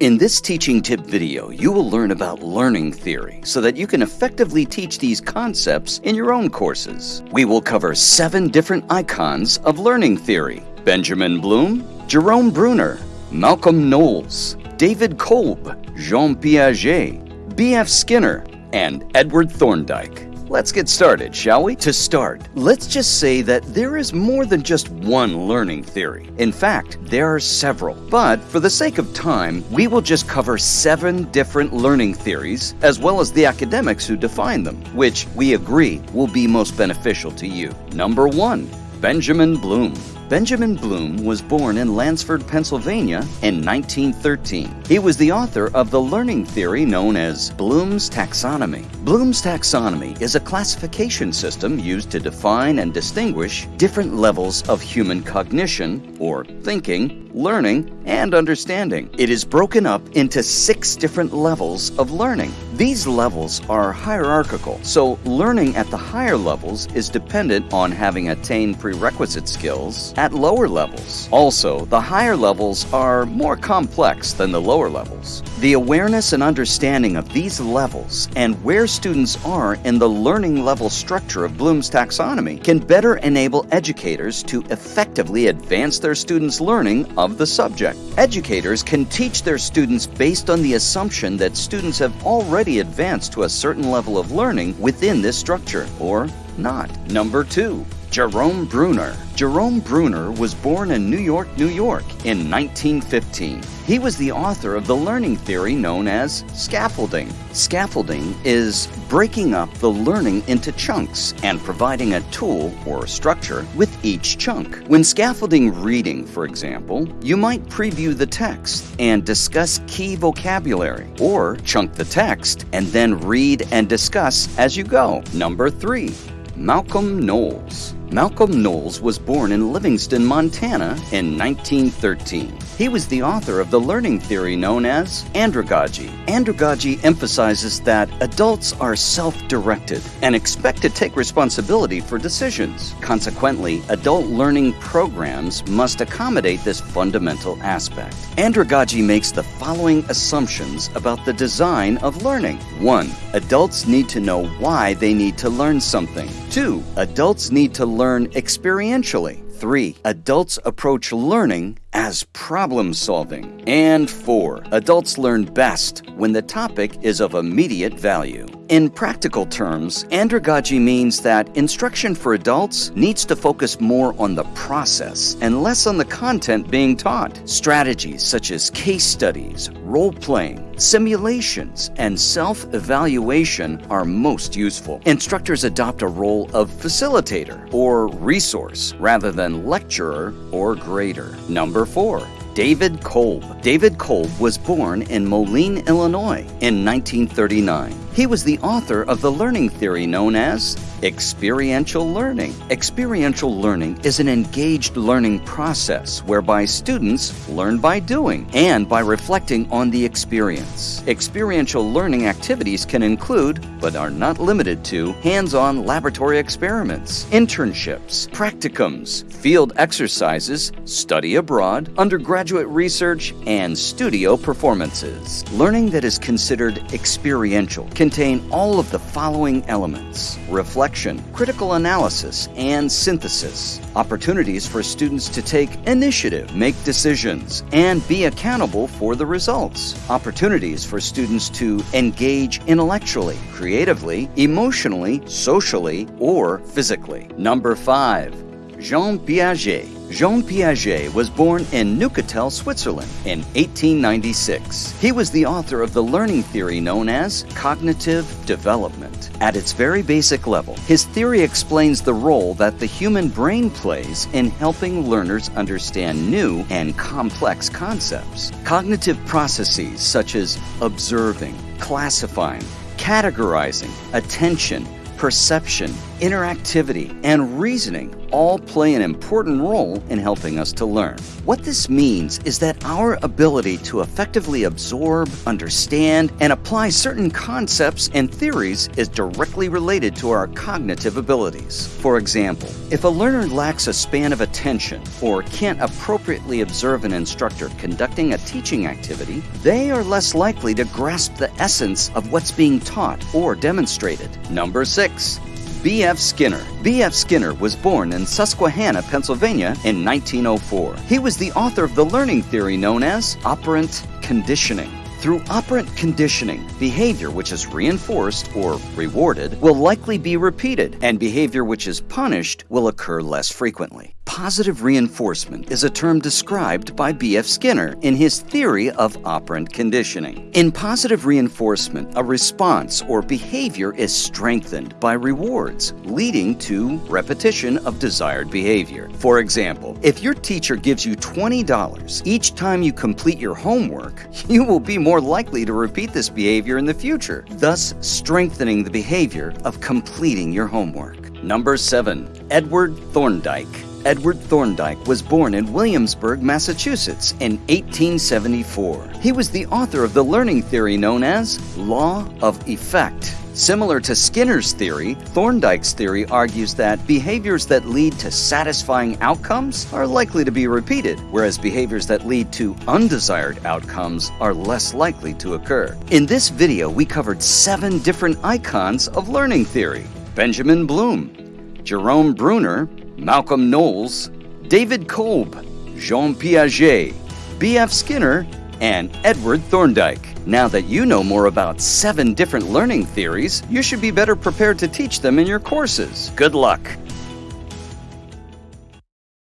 In this teaching tip video, you will learn about learning theory so that you can effectively teach these concepts in your own courses. We will cover seven different icons of learning theory. Benjamin Bloom, Jerome Bruner, Malcolm Knowles, David Kolb, Jean Piaget, B.F. Skinner, and Edward Thorndike. Let's get started, shall we? To start, let's just say that there is more than just one learning theory. In fact, there are several. But for the sake of time, we will just cover seven different learning theories, as well as the academics who define them, which we agree will be most beneficial to you. Number one, Benjamin Bloom. Benjamin Bloom was born in Lansford, Pennsylvania in 1913. He was the author of the learning theory known as Bloom's taxonomy. Bloom's taxonomy is a classification system used to define and distinguish different levels of human cognition, or thinking, learning, and understanding. It is broken up into six different levels of learning. These levels are hierarchical, so learning at the higher levels is dependent on having attained prerequisite skills at lower levels. Also, the higher levels are more complex than the lower levels. The awareness and understanding of these levels and where students are in the learning level structure of Bloom's taxonomy can better enable educators to effectively advance their students' learning of the subject. Educators can teach their students based on the assumption that students have already advanced to a certain level of learning within this structure, or not. Number two, Jerome Bruner. Jerome Bruner was born in New York, New York in 1915. He was the author of the learning theory known as scaffolding. Scaffolding is breaking up the learning into chunks and providing a tool or structure with each chunk. When scaffolding reading, for example, you might preview the text and discuss key vocabulary, or chunk the text and then read and discuss as you go. Number three, Malcolm Knowles. Malcolm Knowles was born in Livingston, Montana in 1913. He was the author of the learning theory known as andragogy. Andragogy emphasizes that adults are self-directed and expect to take responsibility for decisions. Consequently, adult learning programs must accommodate this fundamental aspect. Andragogy makes the following assumptions about the design of learning. 1. Adults need to know why they need to learn something. 2. Adults need to learn experientially. 3. Adults approach learning as problem solving. And 4. Adults learn best when the topic is of immediate value. In practical terms, andragogy means that instruction for adults needs to focus more on the process and less on the content being taught. Strategies such as case studies, role playing, simulations, and self evaluation are most useful. Instructors adopt a role of facilitator or resource rather than lecturer or grader. Number four, David Kolb. David Kolb was born in Moline, Illinois in 1939. He was the author of the learning theory known as experiential learning. Experiential learning is an engaged learning process whereby students learn by doing and by reflecting on the experience. Experiential learning activities can include, but are not limited to, hands-on laboratory experiments, internships, practicums, field exercises, study abroad, undergraduate research, and studio performances. Learning that is considered experiential contain all of the following elements reflection, critical analysis, and synthesis. Opportunities for students to take initiative, make decisions, and be accountable for the results. Opportunities for students to engage intellectually, creatively, emotionally, socially, or physically. Number five, Jean Piaget. Jean Piaget was born in Neuchâtel, Switzerland in 1896. He was the author of the learning theory known as cognitive development. At its very basic level, his theory explains the role that the human brain plays in helping learners understand new and complex concepts. Cognitive processes such as observing, classifying, categorizing, attention, perception, interactivity, and reasoning all play an important role in helping us to learn. What this means is that our ability to effectively absorb, understand, and apply certain concepts and theories is directly related to our cognitive abilities. For example, if a learner lacks a span of attention or can't appropriately observe an instructor conducting a teaching activity, they are less likely to grasp the essence of what's being taught or demonstrated. Number six, B.F. Skinner. B.F. Skinner was born in Susquehanna, Pennsylvania in 1904. He was the author of the learning theory known as operant conditioning. Through operant conditioning, behavior which is reinforced or rewarded will likely be repeated, and behavior which is punished will occur less frequently. Positive reinforcement is a term described by B.F. Skinner in his theory of operant conditioning. In positive reinforcement, a response or behavior is strengthened by rewards, leading to repetition of desired behavior. For example, if your teacher gives you $20 each time you complete your homework, you will be more likely to repeat this behavior in the future, thus strengthening the behavior of completing your homework. Number 7. Edward Thorndike Edward Thorndike was born in Williamsburg, Massachusetts in 1874. He was the author of the learning theory known as Law of Effect. Similar to Skinner's theory, Thorndike's theory argues that behaviors that lead to satisfying outcomes are likely to be repeated, whereas behaviors that lead to undesired outcomes are less likely to occur. In this video, we covered seven different icons of learning theory. Benjamin Bloom, Jerome Bruner, Malcolm Knowles, David Kolb, Jean Piaget, B.F. Skinner, and Edward Thorndike. Now that you know more about seven different learning theories, you should be better prepared to teach them in your courses. Good luck!